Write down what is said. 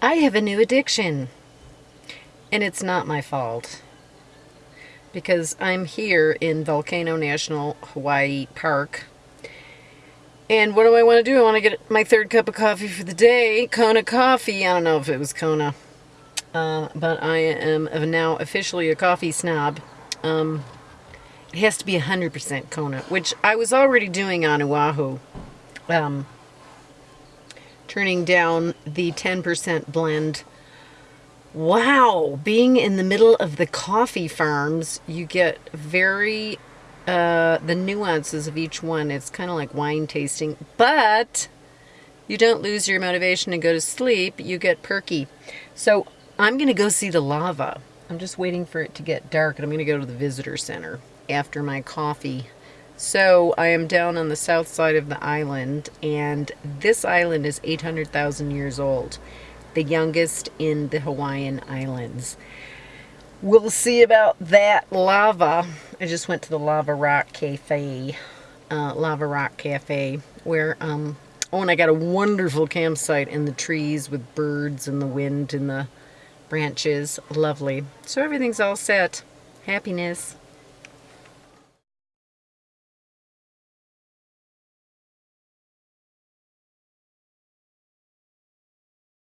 I have a new addiction. And it's not my fault. Because I'm here in Volcano National Hawaii Park. And what do I want to do? I want to get my third cup of coffee for the day. Kona coffee. I don't know if it was Kona. Uh, but I am now officially a coffee snob. Um, it has to be 100% Kona, which I was already doing on Oahu. Um, turning down the 10% blend. Wow, being in the middle of the coffee farms, you get very, uh, the nuances of each one. It's kind of like wine tasting, but you don't lose your motivation to go to sleep. You get perky. So I'm going to go see the lava. I'm just waiting for it to get dark and I'm going to go to the visitor center after my coffee so I am down on the south side of the island, and this island is 800,000 years old, the youngest in the Hawaiian Islands. We'll see about that lava. I just went to the Lava Rock Cafe, uh, Lava Rock Cafe, where, um, oh, and I got a wonderful campsite in the trees with birds and the wind and the branches. Lovely. So everything's all set. Happiness.